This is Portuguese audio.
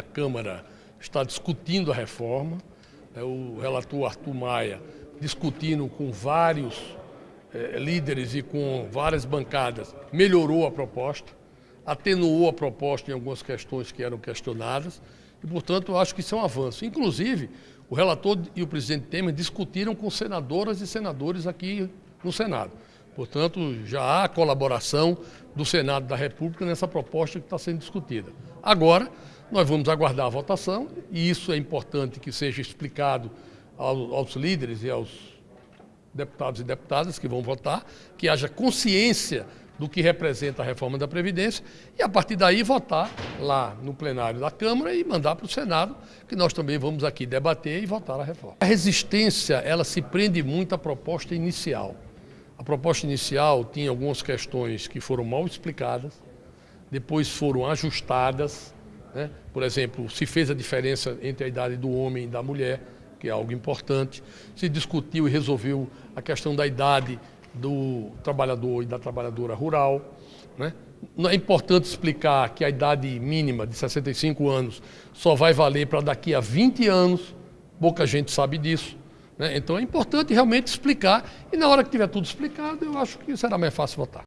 A Câmara está discutindo a reforma, né, o relator Arthur Maia discutindo com vários eh, líderes e com várias bancadas, melhorou a proposta, atenuou a proposta em algumas questões que eram questionadas e, portanto, eu acho que isso é um avanço. Inclusive, o relator e o presidente Temer discutiram com senadoras e senadores aqui no Senado. Portanto, já há colaboração do Senado da República nessa proposta que está sendo discutida. Agora, nós vamos aguardar a votação e isso é importante que seja explicado aos líderes e aos deputados e deputadas que vão votar, que haja consciência do que representa a reforma da Previdência e, a partir daí, votar lá no plenário da Câmara e mandar para o Senado, que nós também vamos aqui debater e votar a reforma. A resistência, ela se prende muito à proposta inicial. A proposta inicial tinha algumas questões que foram mal explicadas, depois foram ajustadas. Né? Por exemplo, se fez a diferença entre a idade do homem e da mulher, que é algo importante. Se discutiu e resolveu a questão da idade do trabalhador e da trabalhadora rural. Né? É importante explicar que a idade mínima de 65 anos só vai valer para daqui a 20 anos, pouca gente sabe disso. Né? Então é importante realmente explicar e na hora que tiver tudo explicado, eu acho que será mais fácil votar.